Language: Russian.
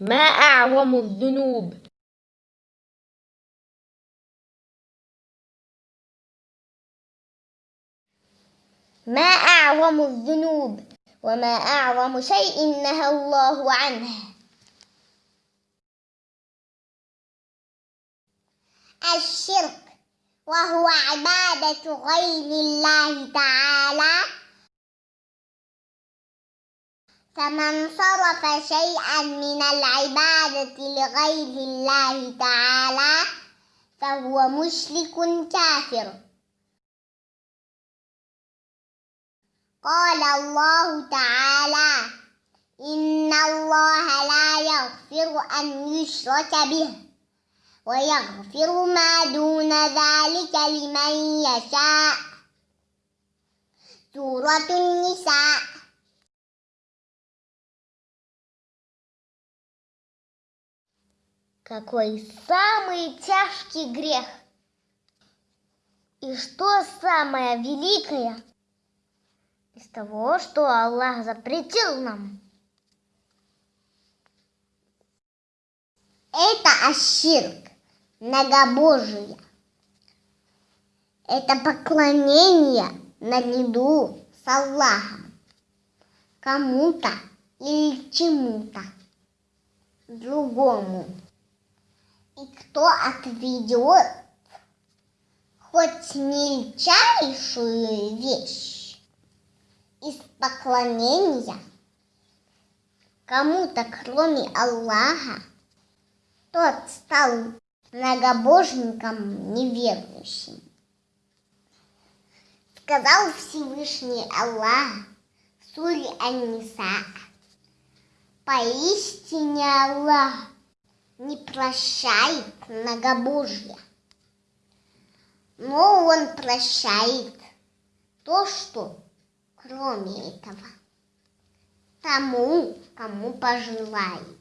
ما أعظم الذنوب؟ ما أعظم الذنوب؟ وما أعظم شيء نهى الله عنه. الشرك وهو عبادة غير الله تعالى. فمن صرف شيئا من العبادة لغير الله تعالى فهو مشرك كافر. قال الله تعالى إن الله لا يغفر أن يشرك به ويغفر ما دون ذلك لمن يشاء. سورة النساء. Какой самый тяжкий грех? И что самое великое из того, что Аллах запретил нам? Это аширк, многобожие. Это поклонение наряду с Аллахом кому-то или чему-то другому. И кто отведет хоть мельчайшую вещь из поклонения кому-то, кроме Аллаха, тот стал многобожником неверующим. Сказал Всевышний Аллах в суре Ан-Ниса, поистине Аллах не прощает многобожие, но Он прощает то, что кроме этого, тому, кому пожелает.